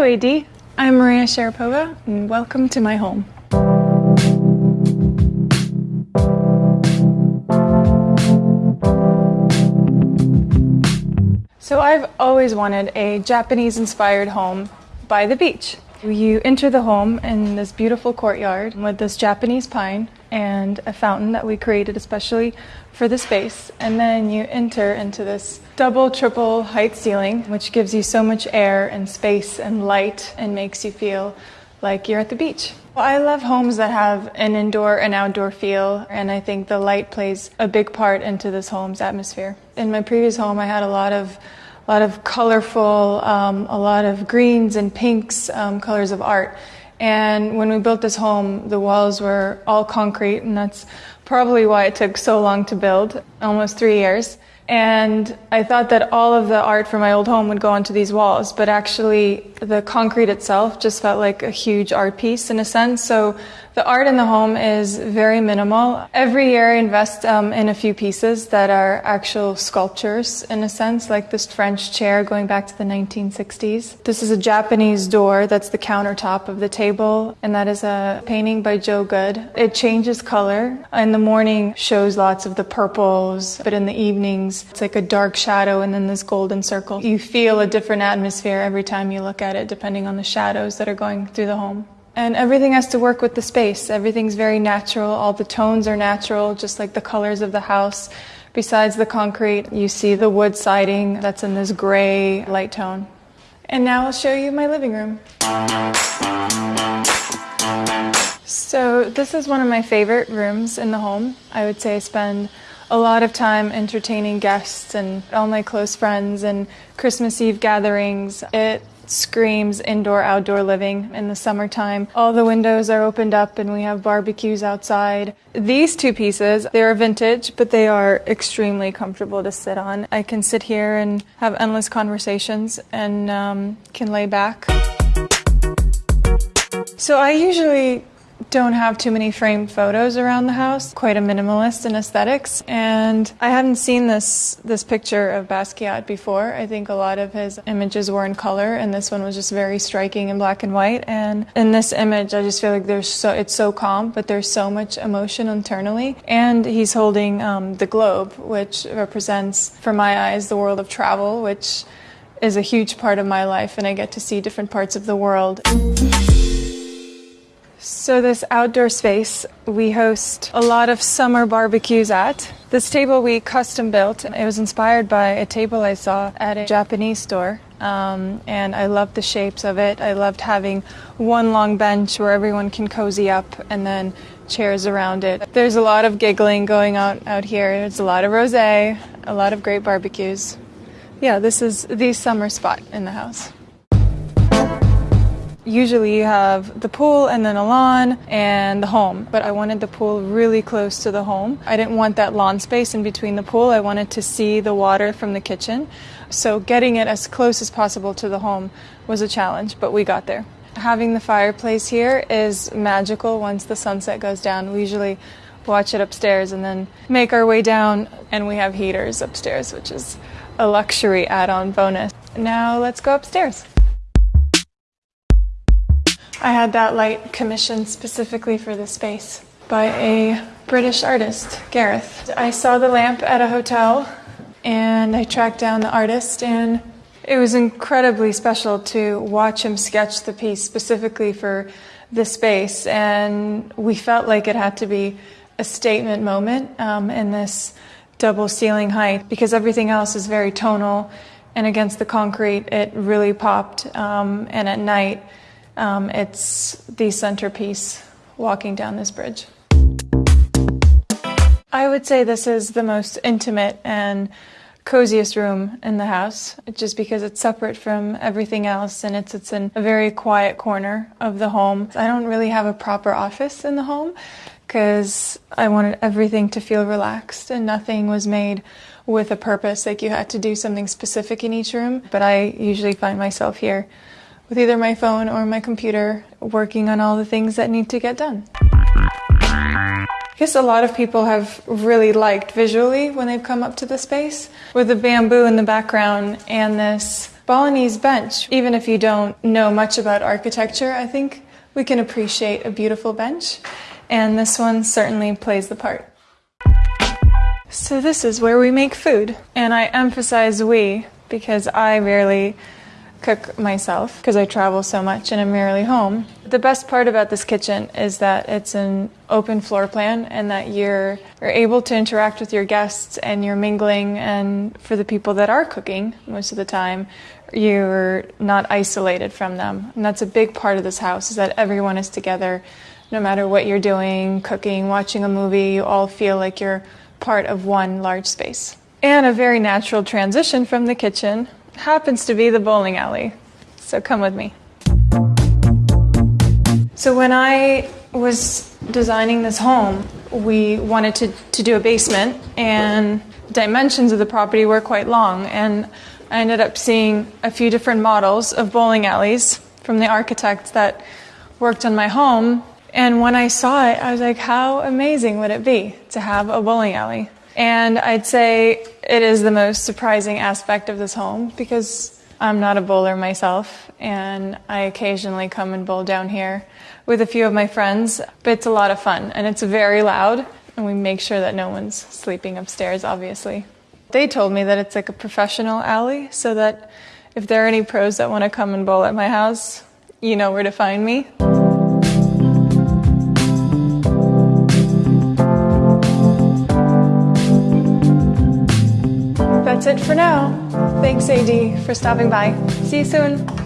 Hello, AD. I'm Maria Sharapova, and welcome to my home. So, I've always wanted a Japanese inspired home by the beach. You enter the home in this beautiful courtyard with this Japanese pine and a fountain that we created especially for the space. And then you enter into this double, triple height ceiling, which gives you so much air and space and light and makes you feel like you're at the beach. Well, I love homes that have an indoor and outdoor feel, and I think the light plays a big part into this home's atmosphere. In my previous home, I had a lot of a lot of colorful, um, a lot of greens and pinks, um, colors of art. And when we built this home, the walls were all concrete, and that's probably why it took so long to build almost three years. And I thought that all of the art from my old home would go onto these walls, but actually, the concrete itself just felt like a huge art piece in a sense. So the art in the home is very minimal. Every year, I invest um, in a few pieces that are actual sculptures, in a sense, like this French chair going back to the 1960s. This is a Japanese door that's the countertop of the table, and that is a painting by Joe Goode. It changes color. In the morning, shows lots of the purples, but in the evenings, it's like a dark shadow and then this golden circle. You feel a different atmosphere every time you look at it, depending on the shadows that are going through the home. And everything has to work with the space. Everything's very natural. All the tones are natural, just like the colors of the house. Besides the concrete, you see the wood siding that's in this gray light tone. And now I'll show you my living room. So, this is one of my favorite rooms in the home. I would say I spend a lot of time entertaining guests and all my close friends and Christmas Eve gatherings. It screams indoor outdoor living in the summertime. All the windows are opened up and we have barbecues outside. These two pieces, they're vintage, but they are extremely comfortable to sit on. I can sit here and have endless conversations and um, can lay back. So I usually don't have too many framed photos around the house. Quite a minimalist in aesthetics, and I hadn't seen this this picture of Basquiat before. I think a lot of his images were in color, and this one was just very striking in black and white. And in this image, I just feel like there's so it's so calm, but there's so much emotion internally. And he's holding um, the globe, which represents, for my eyes, the world of travel, which is a huge part of my life, and I get to see different parts of the world. So, this outdoor space we host a lot of summer barbecues at. This table we custom built. It was inspired by a table I saw at a Japanese store. Um, and I loved the shapes of it. I loved having one long bench where everyone can cozy up and then chairs around it. There's a lot of giggling going on out here. There's a lot of rosé, a lot of great barbecues. Yeah, this is the summer spot in the house usually you have the pool and then a lawn and the home, but I wanted the pool really close to the home. I didn't want that lawn space in between the pool. I wanted to see the water from the kitchen. So getting it as close as possible to the home was a challenge, but we got there. Having the fireplace here is magical once the sunset goes down. We usually watch it upstairs and then make our way down, and we have heaters upstairs, which is a luxury add on bonus. Now let's go upstairs. I had that light commissioned specifically for this space by a British artist, Gareth. I saw the lamp at a hotel and I tracked down the artist and it was incredibly special to watch him sketch the piece specifically for this space and we felt like it had to be a statement moment um, in this double ceiling height because everything else is very tonal and against the concrete it really popped um, and at night um, it's the centerpiece walking down this bridge. I would say this is the most intimate and coziest room in the house, just because it's separate from everything else and it's it's in a very quiet corner of the home. I don't really have a proper office in the home because I wanted everything to feel relaxed and nothing was made with a purpose like you had to do something specific in each room, but I usually find myself here with either my phone or my computer working on all the things that need to get done. I guess a lot of people have really liked visually when they've come up to the space with the bamboo in the background and this Balinese bench, even if you don't know much about architecture, I think we can appreciate a beautiful bench, and this one certainly plays the part. So, this is where we make food, and I emphasize we because I rarely cook myself because I travel so much and I'm rarely home. The best part about this kitchen is that it's an open floor plan and that you're, you're able to interact with your guests and you're mingling. And for the people that are cooking most of the time, you're not isolated from them. And that's a big part of this house is that everyone is together. No matter what you're doing, cooking, watching a movie, you all feel like you're part of one large space. And a very natural transition from the kitchen happens to be the bowling alley. So come with me. So when I was designing this home, we wanted to, to do a basement, and dimensions of the property were quite long. And I ended up seeing a few different models of bowling alleys from the architect that worked on my home. And when I saw it, I was like, how amazing would it be to have a bowling alley? And I'd say it is the most surprising aspect of this home because I'm not a bowler myself, and I occasionally come and bowl down here with a few of my friends. But it's a lot of fun, and it's very loud, and we make sure that no one's sleeping upstairs, obviously. They told me that it's like a professional alley, so that if there are any pros that want to come and bowl at my house, you know where to find me. That's it for now. Thanks, AD, for stopping by. See you soon.